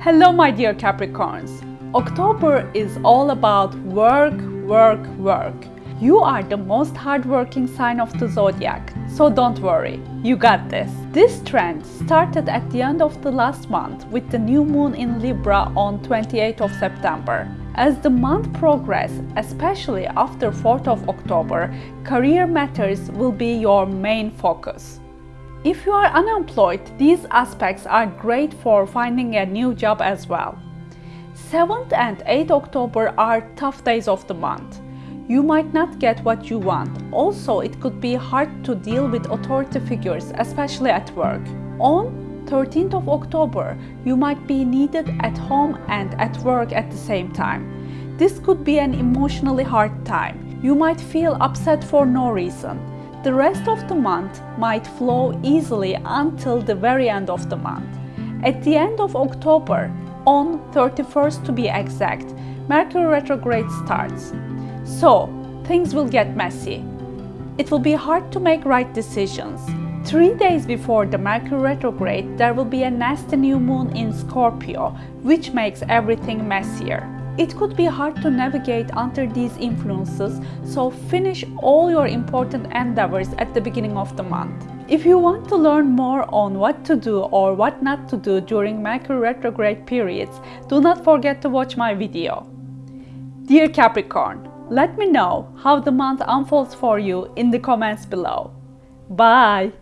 Hello my dear Capricorns. October is all about work, work, work. You are the most hardworking sign of the zodiac, so don't worry, you got this. This trend started at the end of the last month with the new moon in Libra on 28th of September. As the month progresses, especially after 4th of October, career matters will be your main focus. If you are unemployed, these aspects are great for finding a new job as well. 7th and 8th October are tough days of the month. You might not get what you want. Also, it could be hard to deal with authority figures, especially at work. On 13th of October, you might be needed at home and at work at the same time. This could be an emotionally hard time. You might feel upset for no reason. The rest of the month might flow easily until the very end of the month. At the end of October, on 31st to be exact, Mercury retrograde starts. So, things will get messy. It will be hard to make right decisions. Three days before the Mercury retrograde, there will be a nasty new moon in Scorpio, which makes everything messier. It could be hard to navigate under these influences, so finish all your important endeavors at the beginning of the month. If you want to learn more on what to do or what not to do during Mercury retrograde periods, do not forget to watch my video. Dear Capricorn, let me know how the month unfolds for you in the comments below. Bye!